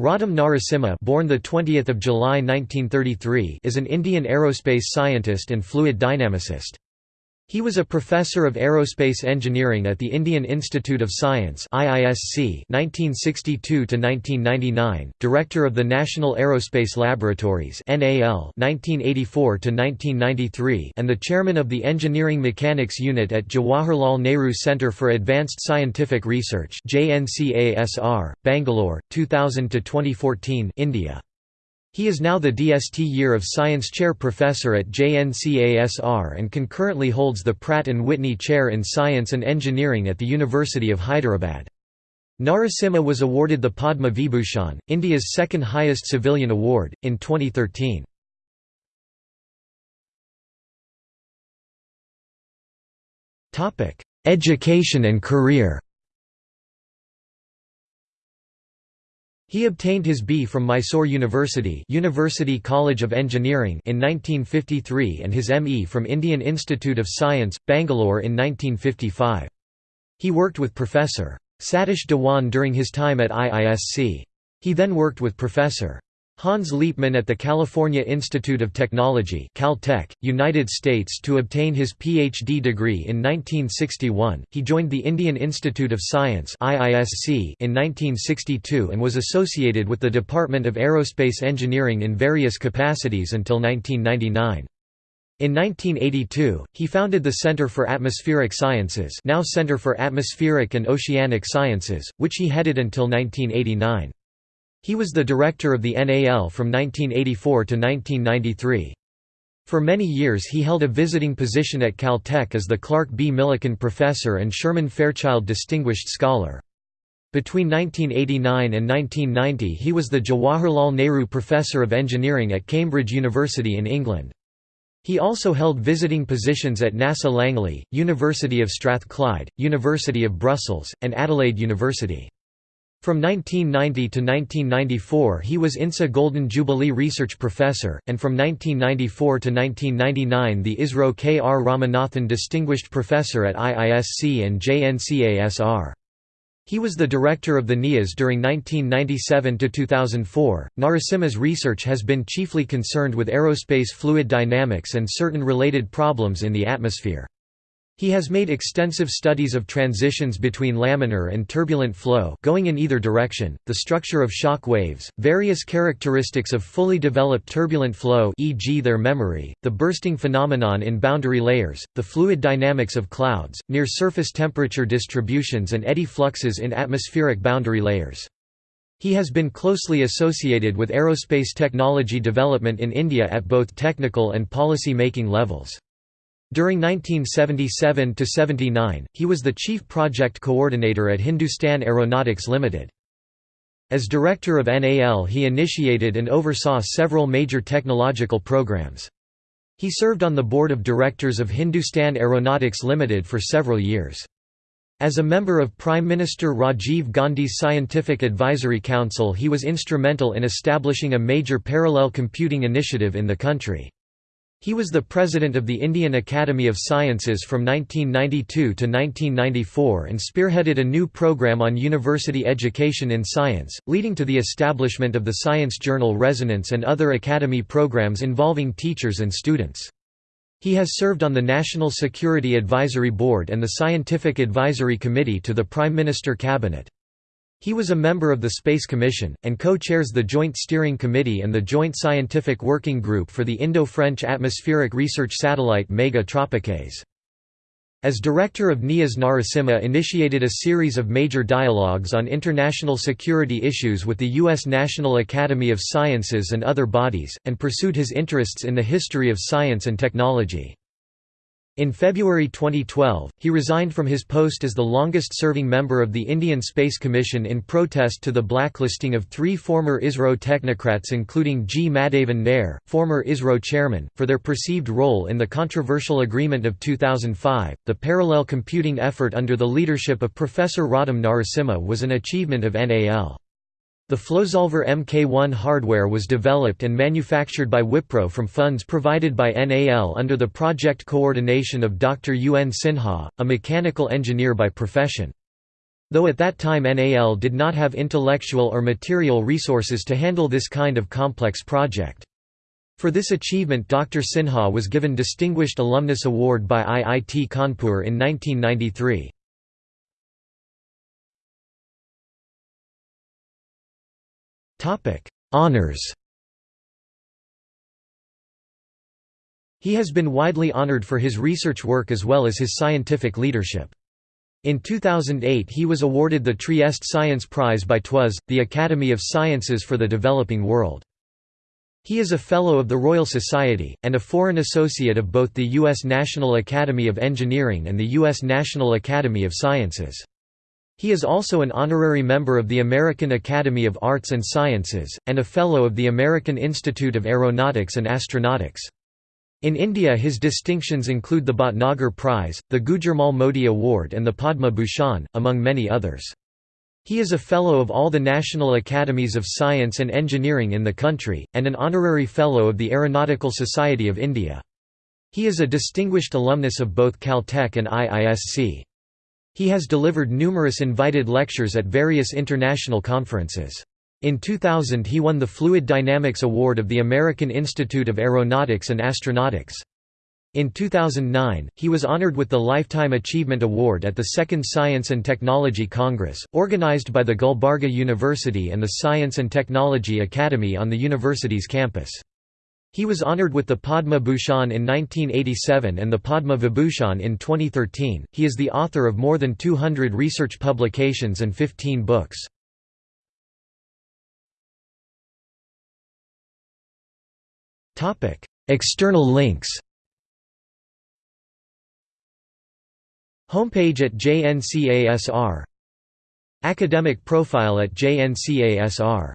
Roddam Narasimha born the 20th of July 1933 is an Indian aerospace scientist and fluid dynamicist. He was a professor of aerospace engineering at the Indian Institute of Science (IISc) 1962 to 1999, director of the National Aerospace Laboratories (NAL) 1984 to 1993, and the chairman of the Engineering Mechanics Unit at Jawaharlal Nehru Centre for Advanced Scientific Research (JNCASR), Bangalore, 2000 to 2014, India. He is now the DST Year of Science Chair Professor at JNCASR and concurrently holds the Pratt & Whitney Chair in Science and Engineering at the University of Hyderabad. Narasimha was awarded the Padma Vibhushan, India's second highest civilian award, in 2013. Education and career He obtained his B from Mysore University University College of Engineering in 1953 and his ME from Indian Institute of Science, Bangalore in 1955. He worked with Professor. Satish Dhawan during his time at IISc. He then worked with Professor. Hans Liepmann at the California Institute of Technology Caltech, United States to obtain his Ph.D. degree in 1961. He joined the Indian Institute of Science IISc in 1962 and was associated with the Department of Aerospace Engineering in various capacities until 1999. In 1982, he founded the Center for Atmospheric Sciences now Center for Atmospheric and Oceanic Sciences, which he headed until 1989. He was the director of the NAL from 1984 to 1993. For many years he held a visiting position at Caltech as the Clark B. Millikan Professor and Sherman Fairchild Distinguished Scholar. Between 1989 and 1990 he was the Jawaharlal Nehru Professor of Engineering at Cambridge University in England. He also held visiting positions at NASA Langley, University of Strathclyde, University of Brussels, and Adelaide University. From 1990 to 1994 he was INSA Golden Jubilee Research Professor, and from 1994 to 1999 the ISRO K. R. Ramanathan Distinguished Professor at IISc and JNCASR. He was the director of the NIAS during 1997 to 2004. Narasimha's research has been chiefly concerned with aerospace fluid dynamics and certain related problems in the atmosphere. He has made extensive studies of transitions between laminar and turbulent flow going in either direction, the structure of shock waves, various characteristics of fully developed turbulent flow e.g. their memory, the bursting phenomenon in boundary layers, the fluid dynamics of clouds, near surface temperature distributions and eddy fluxes in atmospheric boundary layers. He has been closely associated with aerospace technology development in India at both technical and policy-making levels. During 1977–79, he was the chief project coordinator at Hindustan Aeronautics Limited. As director of NAL he initiated and oversaw several major technological programs. He served on the board of directors of Hindustan Aeronautics Limited for several years. As a member of Prime Minister Rajiv Gandhi's Scientific Advisory Council he was instrumental in establishing a major parallel computing initiative in the country. He was the president of the Indian Academy of Sciences from 1992 to 1994 and spearheaded a new program on university education in science, leading to the establishment of the science journal Resonance and other academy programs involving teachers and students. He has served on the National Security Advisory Board and the Scientific Advisory Committee to the Prime Minister Cabinet. He was a member of the Space Commission, and co-chairs the Joint Steering Committee and the Joint Scientific Working Group for the Indo-French atmospheric research satellite Megha-Tropiques. As director of NIAS Narasimha initiated a series of major dialogues on international security issues with the U.S. National Academy of Sciences and other bodies, and pursued his interests in the history of science and technology. In February 2012, he resigned from his post as the longest-serving member of the Indian Space Commission in protest to the blacklisting of three former ISRO technocrats including G. Madhavan Nair, former ISRO chairman, for their perceived role in the controversial agreement of 2005. The parallel computing effort under the leadership of Professor Roddam Narasimha was an achievement of NAL. The Flosolver Mk1 hardware was developed and manufactured by Wipro from funds provided by NAL under the project coordination of Dr. UN Sinha, a mechanical engineer by profession. Though at that time NAL did not have intellectual or material resources to handle this kind of complex project. For this achievement Dr. Sinha was given Distinguished Alumnus Award by IIT Kanpur in 1993. Honours He has been widely honored for his research work as well as his scientific leadership. In 2008 he was awarded the Trieste Science Prize by TWAS, the Academy of Sciences for the Developing World. He is a Fellow of the Royal Society, and a Foreign Associate of both the U.S. National Academy of Engineering and the U.S. National Academy of Sciences. He is also an honorary member of the American Academy of Arts and Sciences, and a Fellow of the American Institute of Aeronautics and Astronautics. In India his distinctions include the Bhatnagar Prize, the Gujar Mal Modi Award and the Padma Bhushan, among many others. He is a Fellow of all the National Academies of Science and Engineering in the country, and an Honorary Fellow of the Aeronautical Society of India. He is a distinguished alumnus of both Caltech and IISc. He has delivered numerous invited lectures at various international conferences. In 2000 he won the Fluid Dynamics Award of the American Institute of Aeronautics and Astronautics. In 2009, he was honored with the Lifetime Achievement Award at the Second Science and Technology Congress, organized by the Gulbarga University and the Science and Technology Academy on the university's campus. He was honored with the Padma Bhushan in 1987 and the Padma Vibhushan in 2013. He is the author of more than 200 research publications and 15 books. Topic: External links Homepage at JNCASR Academic profile at JNCASR